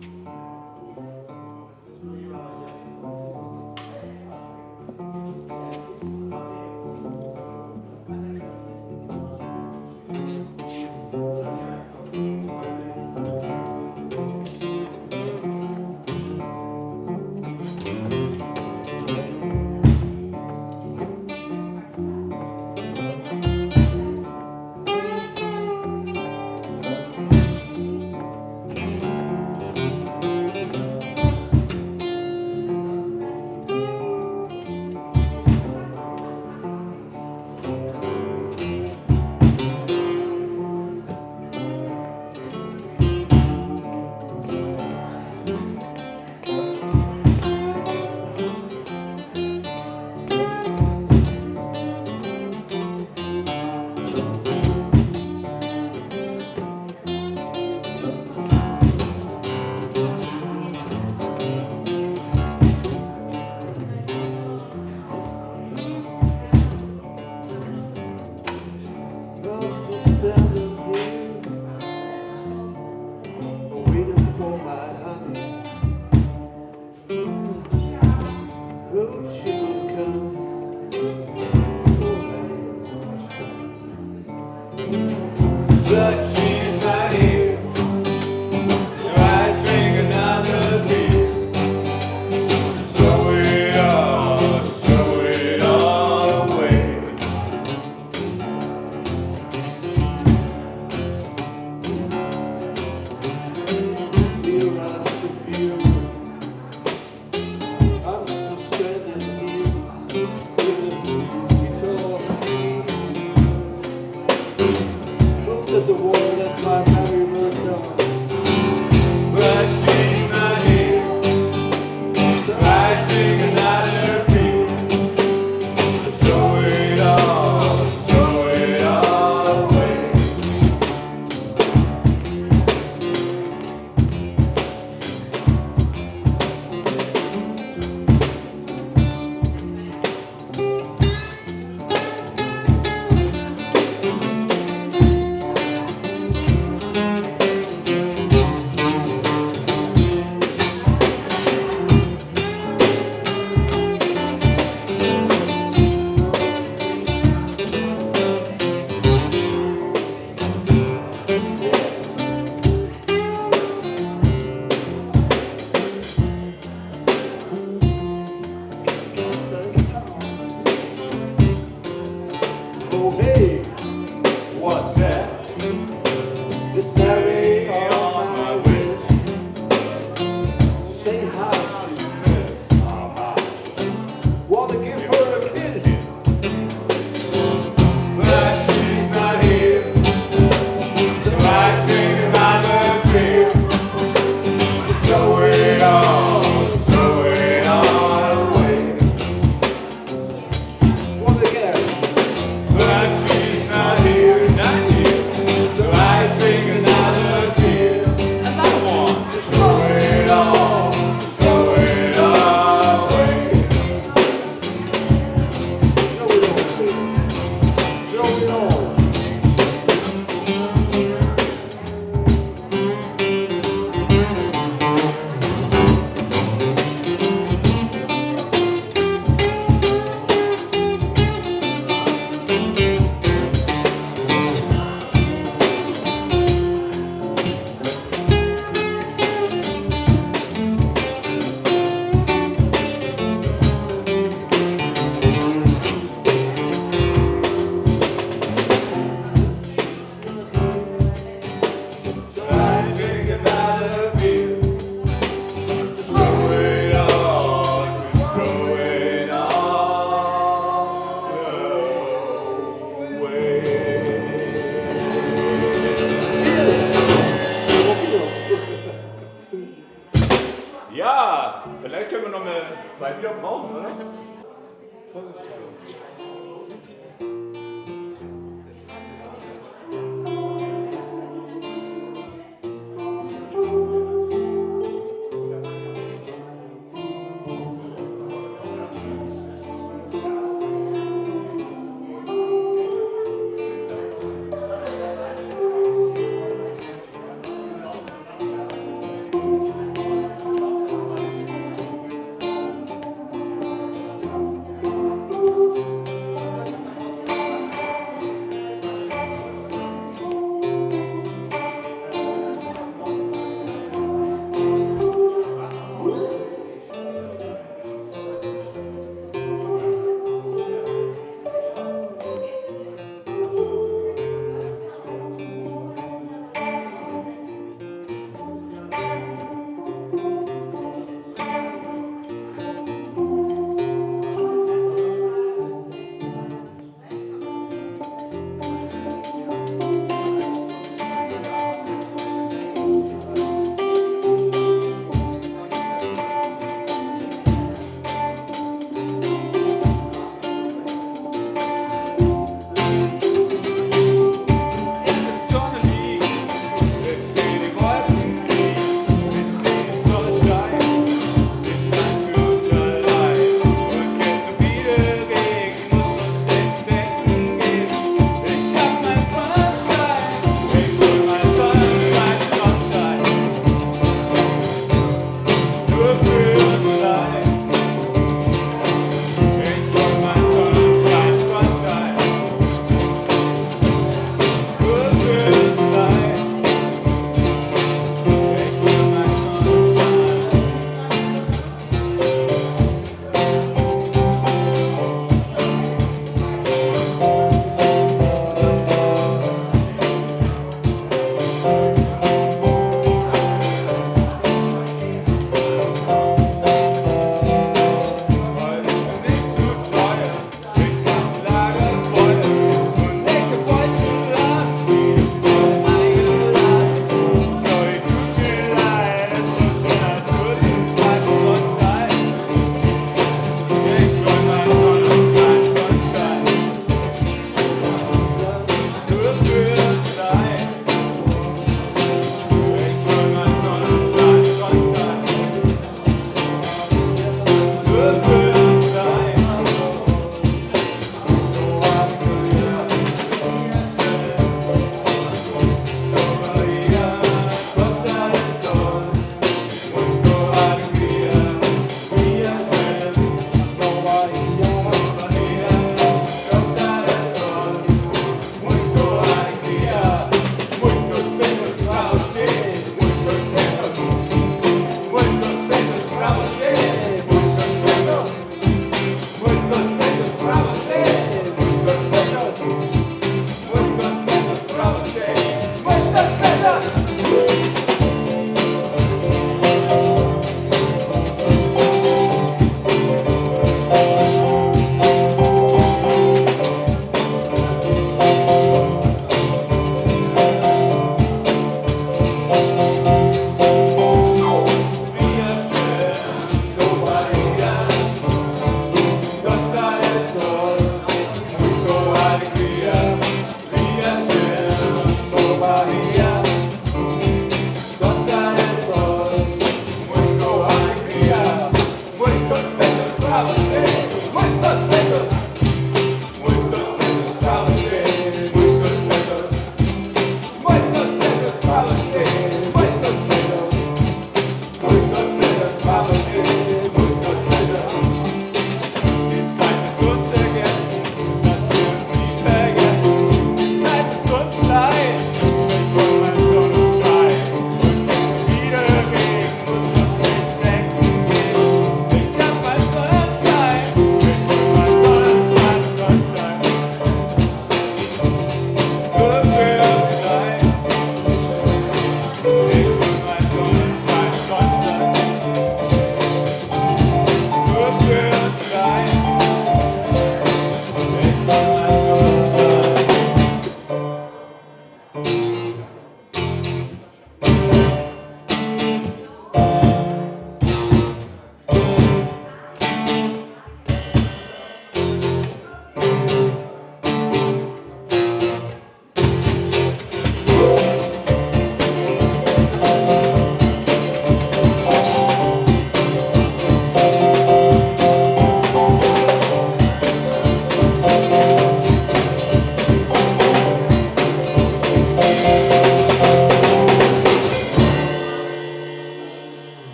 Ja,